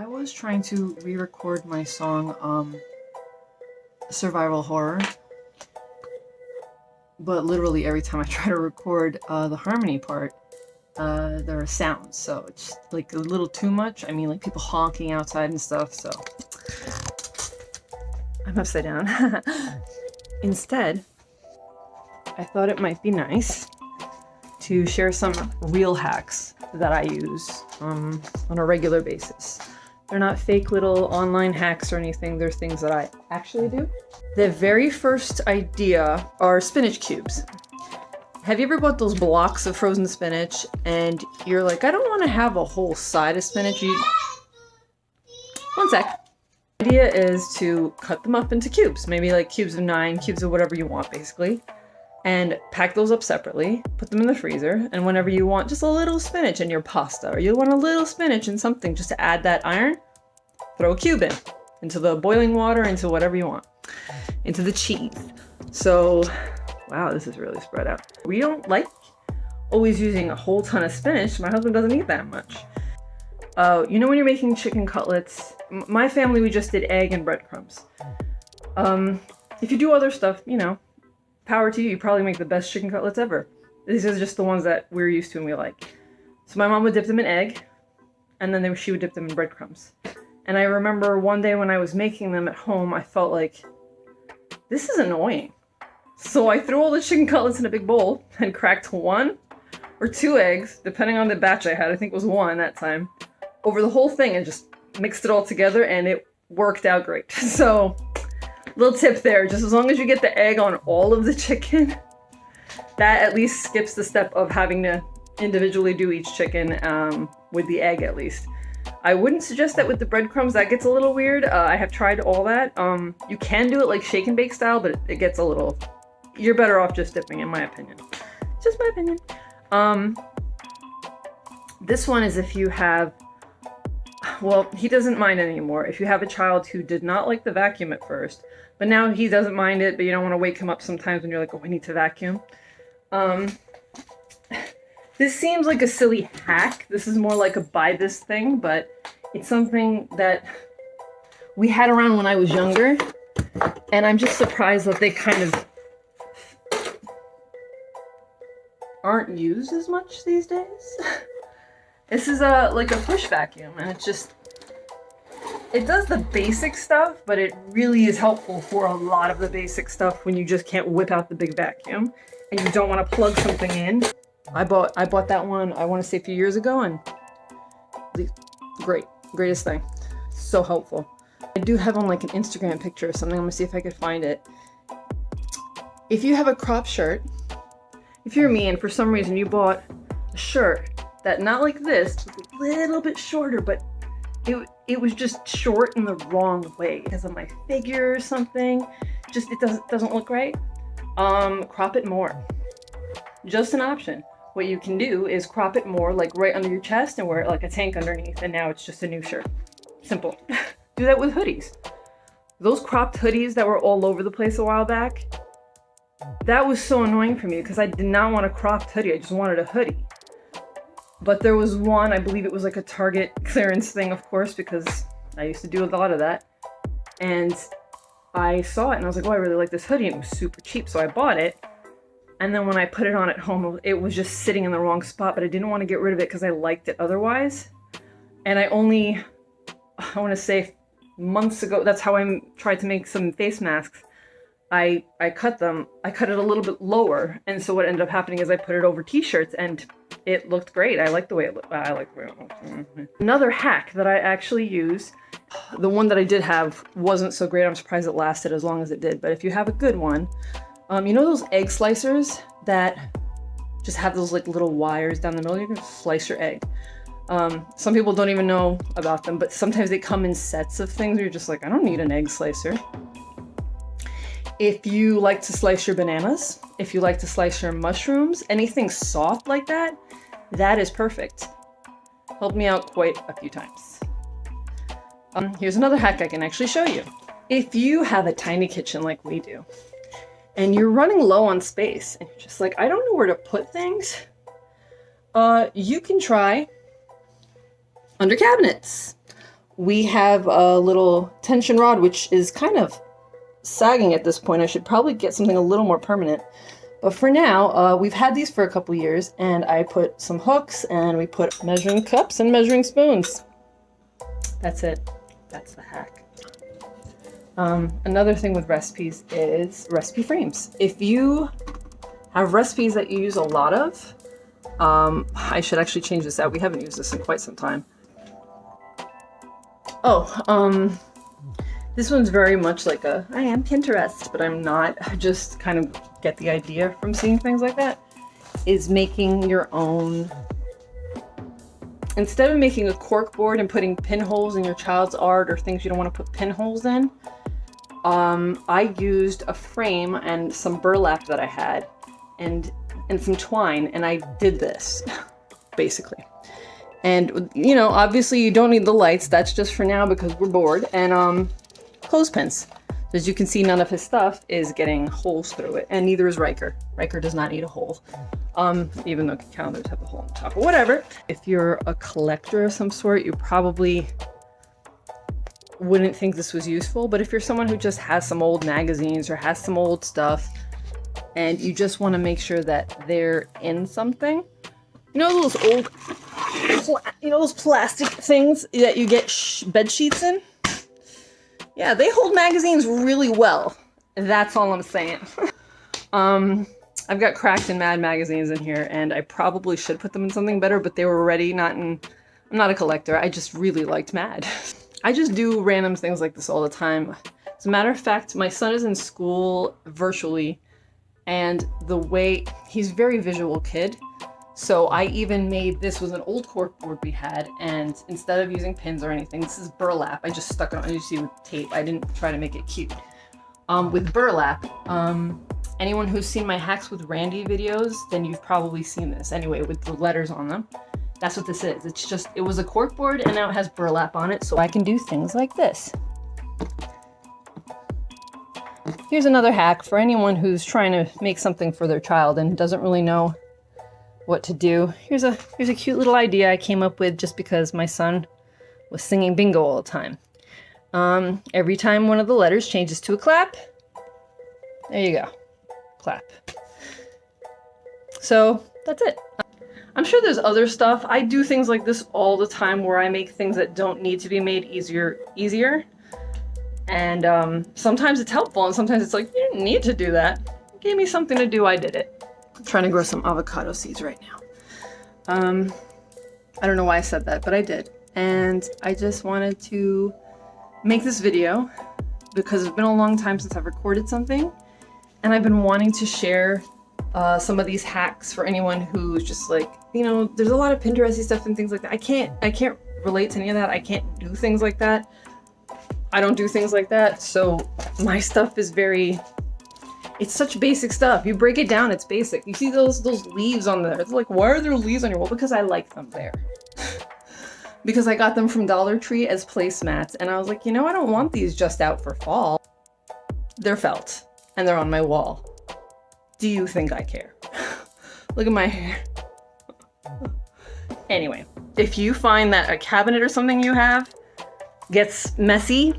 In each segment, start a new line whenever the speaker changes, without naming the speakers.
I was trying to re-record my song, um, Survival Horror, but literally every time I try to record uh, the harmony part, uh, there are sounds, so it's like a little too much. I mean, like people honking outside and stuff, so I'm upside down. Instead, I thought it might be nice to share some real hacks that I use um, on a regular basis. They're not fake little online hacks or anything, they're things that I actually do. The very first idea are spinach cubes. Have you ever bought those blocks of frozen spinach and you're like, I don't want to have a whole side of spinach. You... One sec. The idea is to cut them up into cubes, maybe like cubes of nine, cubes of whatever you want basically and pack those up separately, put them in the freezer, and whenever you want just a little spinach in your pasta, or you want a little spinach in something just to add that iron, throw a cube in, into the boiling water, into whatever you want, into the cheese. So, wow, this is really spread out. We don't like always using a whole ton of spinach. My husband doesn't eat that much. Uh, you know when you're making chicken cutlets, my family, we just did egg and breadcrumbs. Um, if you do other stuff, you know, power to you. You probably make the best chicken cutlets ever. These are just the ones that we're used to and we like. So my mom would dip them in egg, and then they, she would dip them in breadcrumbs. And I remember one day when I was making them at home, I felt like, this is annoying. So I threw all the chicken cutlets in a big bowl and cracked one or two eggs, depending on the batch I had, I think it was one that time, over the whole thing and just mixed it all together and it worked out great. So Little tip there, just as long as you get the egg on all of the chicken, that at least skips the step of having to individually do each chicken um, with the egg at least. I wouldn't suggest that with the breadcrumbs, that gets a little weird. Uh, I have tried all that. Um, you can do it like shake and bake style, but it gets a little... You're better off just dipping, in my opinion. Just my opinion. Um, this one is if you have well, he doesn't mind anymore. If you have a child who did not like the vacuum at first, but now he doesn't mind it, but you don't want to wake him up sometimes when you're like, oh, I need to vacuum. Um, this seems like a silly hack. This is more like a buy this thing, but it's something that we had around when I was younger. And I'm just surprised that they kind of aren't used as much these days. This is a like a push vacuum and it's just it does the basic stuff, but it really is helpful for a lot of the basic stuff when you just can't whip out the big vacuum and you don't want to plug something in. I bought I bought that one I want to say a few years ago and great, greatest thing. So helpful. I do have on like an Instagram picture or something. I'm gonna see if I could find it. If you have a crop shirt, if you're me and for some reason you bought a shirt that not like this, a little bit shorter, but it, it was just short in the wrong way because of my figure or something. Just, it doesn't, doesn't look right. Um, crop it more. Just an option. What you can do is crop it more like right under your chest and wear it like a tank underneath and now it's just a new shirt. Simple. do that with hoodies. Those cropped hoodies that were all over the place a while back, that was so annoying for me because I did not want a cropped hoodie. I just wanted a hoodie. But there was one, I believe it was like a Target clearance thing, of course, because I used to do a lot of that. And I saw it and I was like, oh, I really like this hoodie. It was super cheap, so I bought it. And then when I put it on at home, it was just sitting in the wrong spot, but I didn't want to get rid of it because I liked it otherwise. And I only, I want to say months ago, that's how I tried to make some face masks. I, I cut them, I cut it a little bit lower. And so what ended up happening is I put it over t-shirts and it looked great. I like the way it looked. I like the way it looked. Mm-hmm. Another hack that I actually use, the one that I did have wasn't so great. I'm surprised it lasted as long as it did. But if you have a good one, um, you know those egg slicers that just have those like little wires down the middle? You can slice your egg. Um, some people don't even know about them, but sometimes they come in sets of things where you're just like, I don't need an egg slicer. If you like to slice your bananas, if you like to slice your mushrooms, anything soft like that, that is perfect. Helped me out quite a few times. Um, here's another hack I can actually show you. If you have a tiny kitchen like we do, and you're running low on space, and you're just like, I don't know where to put things, uh, you can try under cabinets. we have a little tension rod, which is kind of sagging at this point. I should probably get something a little more permanent. But for now, uh, we've had these for a couple years, and I put some hooks, and we put measuring cups and measuring spoons. That's it. That's the hack. Um, another thing with recipes is recipe frames. If you have recipes that you use a lot of, um, I should actually change this out. We haven't used this in quite some time. Oh, um, this one's very much like a, I am Pinterest, but I'm not. I just kind of get the idea from seeing things like that. Is making your own, instead of making a cork board and putting pinholes in your child's art or things you don't want to put pinholes in, um, I used a frame and some burlap that I had and, and some twine and I did this, basically. And, you know, obviously you don't need the lights. That's just for now because we're bored. And um, clothespins. As you can see, none of his stuff is getting holes through it. And neither is Riker. Riker does not need a hole. Um, even though calendars have a hole on top or whatever. If you're a collector of some sort, you probably wouldn't think this was useful. But if you're someone who just has some old magazines or has some old stuff and you just want to make sure that they're in something, you know those old you know those plastic things that you get bed sheets in? Yeah, they hold magazines really well. That's all I'm saying. um, I've got Cracked and Mad magazines in here, and I probably should put them in something better, but they were already not in... I'm not a collector. I just really liked Mad. I just do random things like this all the time. As a matter of fact, my son is in school virtually, and the way... He's a very visual kid, so I even made, this was an old cork board we had, and instead of using pins or anything, this is burlap. I just stuck it on, you see with tape. I didn't try to make it cute. Um, with burlap, um, anyone who's seen my Hacks with Randy videos, then you've probably seen this. Anyway, with the letters on them. That's what this is. It's just, it was a cork board and now it has burlap on it, so I can do things like this. Here's another hack for anyone who's trying to make something for their child and doesn't really know what to do. Here's a here's a cute little idea I came up with just because my son was singing bingo all the time. Um, every time one of the letters changes to a clap, there you go, clap. So that's it. I'm sure there's other stuff. I do things like this all the time where I make things that don't need to be made easier easier. And um, sometimes it's helpful and sometimes it's like, you didn't need to do that. It gave me something to do, I did it. I'm trying to grow some avocado seeds right now. Um, I don't know why I said that, but I did. And I just wanted to make this video because it's been a long time since I've recorded something and I've been wanting to share uh, some of these hacks for anyone who's just like, you know, there's a lot of Pinteresty stuff and things like that. I can't, I can't relate to any of that. I can't do things like that. I don't do things like that. So my stuff is very it's such basic stuff. You break it down, it's basic. You see those those leaves on there. It's like, why are there leaves on your wall? Because I like them there. because I got them from Dollar Tree as placemats. And I was like, you know, I don't want these just out for fall. They're felt. And they're on my wall. Do you think I care? Look at my hair. anyway, if you find that a cabinet or something you have gets messy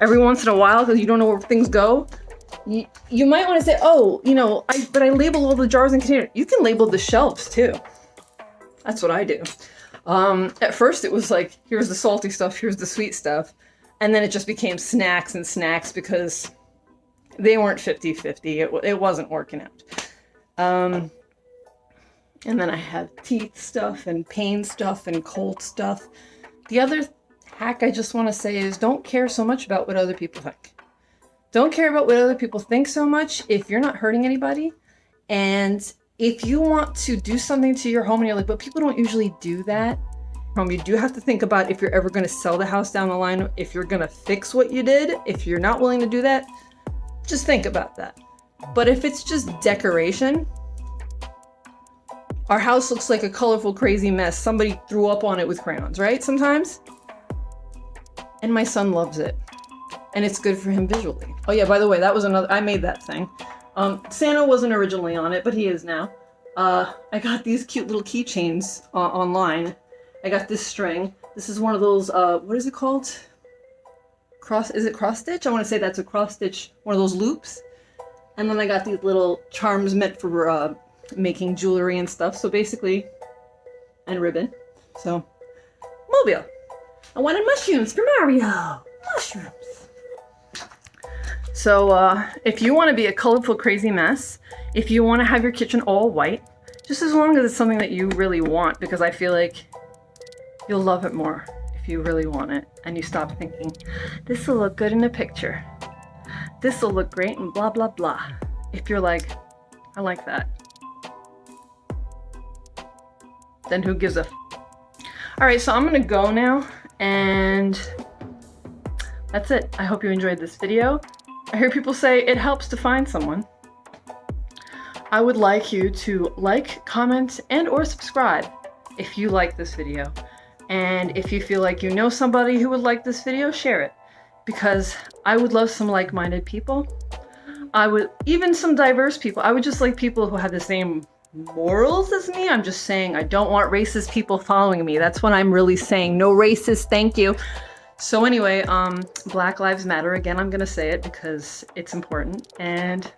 every once in a while because you don't know where things go, you, you might want to say, oh, you know, I but I label all the jars and containers. You can label the shelves too. That's what I do. Um, at first it was like, here's the salty stuff, here's the sweet stuff. And then it just became snacks and snacks because they weren't 50-50. It, it wasn't working out. Um, and then I have teeth stuff and pain stuff and cold stuff. The other hack I just want to say is don't care so much about what other people think. Don't care about what other people think so much if you're not hurting anybody. And if you want to do something to your home and you're like, but people don't usually do that. Home, you do have to think about if you're ever going to sell the house down the line, if you're going to fix what you did. If you're not willing to do that, just think about that. But if it's just decoration, our house looks like a colorful, crazy mess. Somebody threw up on it with crayons, right? Sometimes. And my son loves it and it's good for him visually. Oh yeah, by the way, that was another, I made that thing. Um, Santa wasn't originally on it, but he is now. Uh, I got these cute little keychains uh, online. I got this string, This is one of those, uh, what is it called? Cross, is it cross stitch? I want to say that's a cross stitch, one of those loops. And then I got these little charms meant for uh, making jewelry and stuff. So basically, and ribbon. So, mobile. I wanted mushrooms for Mario. Mushrooms. So uh, if you want to be a colorful, crazy mess, if you want to have your kitchen all white, just as long as it's something that you really want, because I feel like you'll love it more if you really want it and you stop thinking, this will look good in a picture. This will look great and blah, blah, blah. If you're like, I like that. Then who gives a All right, so I'm gonna go now and that's it. I hope you enjoyed this video. I hear people say it helps to find someone. I would like you to like, comment, and or subscribe if you like this video. And if you feel like you know somebody who would like this video, share it. Because I would love some like-minded people. I would, even some diverse people. I would just like people who have the same morals as me. I'm just saying I don't want racist people following me. That's what I'm really saying. No racist, thank you. So anyway, um, Black Lives Matter. Again, I'm gonna say it because it's important. And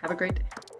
have a great day.